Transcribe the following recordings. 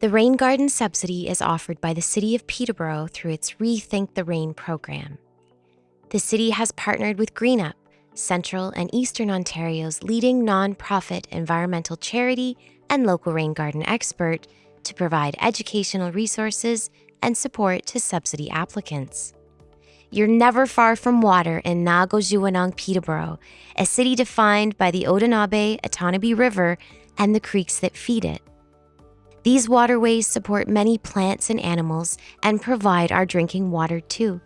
The Rain Garden subsidy is offered by the City of Peterborough through its Rethink the Rain program. The city has partnered with GreenUp, Central and Eastern Ontario's leading nonprofit environmental charity and local rain garden expert, to provide educational resources and support to subsidy applicants. You're never far from water in Nago Peterborough, a city defined by the Odenabe Otonabee River and the creeks that feed it. These waterways support many plants and animals and provide our drinking water too.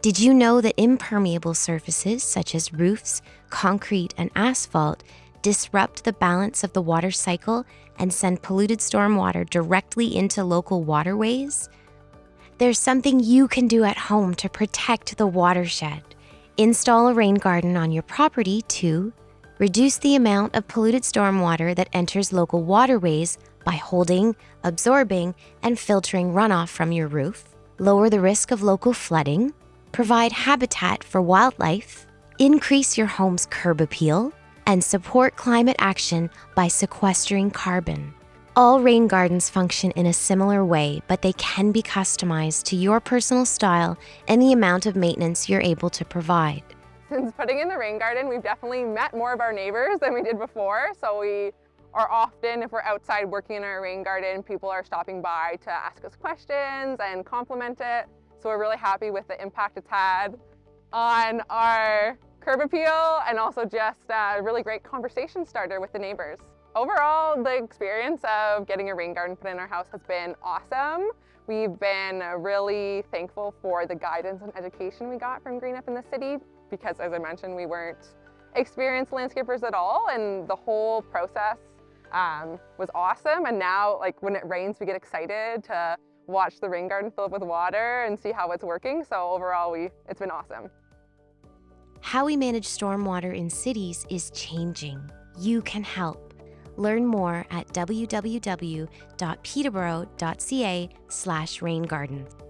Did you know that impermeable surfaces such as roofs, concrete, and asphalt disrupt the balance of the water cycle and send polluted stormwater directly into local waterways? There's something you can do at home to protect the watershed. Install a rain garden on your property to reduce the amount of polluted stormwater that enters local waterways by holding, absorbing, and filtering runoff from your roof, lower the risk of local flooding, provide habitat for wildlife, increase your home's curb appeal, and support climate action by sequestering carbon. All rain gardens function in a similar way, but they can be customized to your personal style and the amount of maintenance you're able to provide. Since putting in the rain garden, we've definitely met more of our neighbors than we did before. So we are often, if we're outside working in our rain garden, people are stopping by to ask us questions and compliment it. So we're really happy with the impact it's had on our curb appeal and also just a really great conversation starter with the neighbors. Overall, the experience of getting a rain garden put in our house has been awesome. We've been really thankful for the guidance and education we got from GreenUp in the city because as I mentioned, we weren't experienced landscapers at all and the whole process um, was awesome. And now like when it rains, we get excited to watch the rain garden fill up with water and see how it's working. So overall, we it's been awesome. How we manage stormwater in cities is changing. You can help. Learn more at www.peterborough.ca slash raingarden.